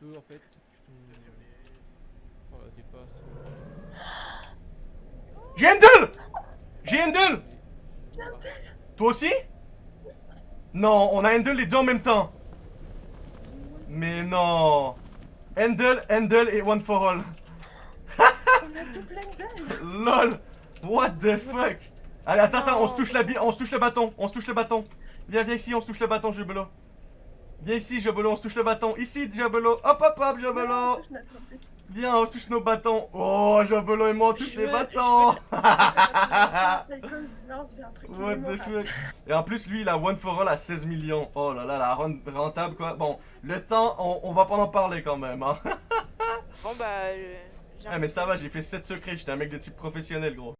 peux en fait. Oh la dépasse. J'ai Handel J'ai Handel Toi aussi? Non, on a Handel les deux en même temps. Mais non. Handel, Handel et One for All. LOL What the fuck? Allez, attends, attends, on se touche la on se touche le bâton, on se touche le bâton. Viens, viens ici, on se touche le bâton, Jabelo. Viens ici, Jabelo, on se touche le bâton. Ici, Jabelo. Hop, hop, hop, but. Viens, on touche nos bâtons. Oh, Jabelo et moi, on touche Je les veux- bâtons. What the fuck Et en plus, lui, il a One for All à 16 millions. Oh là là, la run rentable, quoi. Bon, le temps, on, on va pas en parler quand même, hein. Bon bah. j'ai Ah, mais ça va, j'ai fait 7 secrets, j'étais un mec de type professionnel, gros.